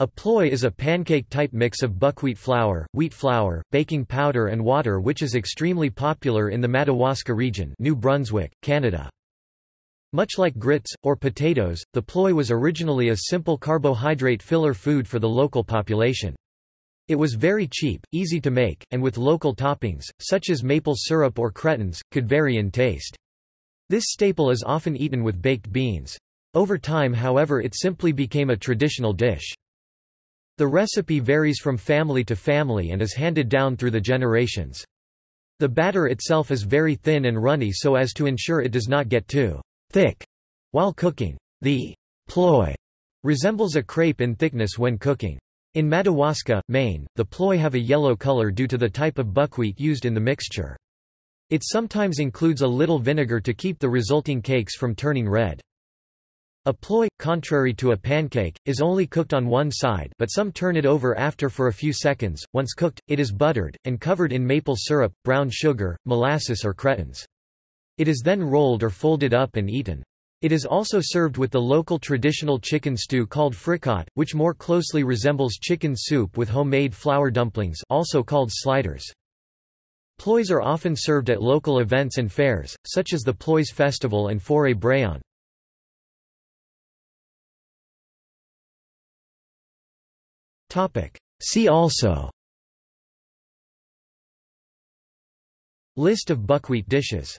A ploye is a pancake-type mix of buckwheat flour, wheat flour, baking powder and water which is extremely popular in the Madawaska region New Brunswick, Canada. Much like grits, or potatoes, the ploye was originally a simple carbohydrate filler food for the local population. It was very cheap, easy to make, and with local toppings, such as maple syrup or cretons, could vary in taste. This staple is often eaten with baked beans. Over time however it simply became a traditional dish. The recipe varies from family to family and is handed down through the generations. The batter itself is very thin and runny so as to ensure it does not get too thick while cooking. The ploye resembles a crepe in thickness when cooking. In Madawaska, Maine, the ploye have a yellow color due to the type of buckwheat used in the mixture. It sometimes includes a little vinegar to keep the resulting cakes from turning red. A ploye, contrary to a pancake, is only cooked on one side but some turn it over after for a few seconds. Once cooked, it is buttered, and covered in maple syrup, brown sugar, molasses or cretons. It is then rolled or folded up and eaten. It is also served with the local traditional chicken stew called fricot, which more closely resembles chicken soup with homemade flour dumplings also called sliders. Ployes are often served at local events and fairs, such as the Ployes Festival and Foire Brayonne. See also. List of buckwheat dishes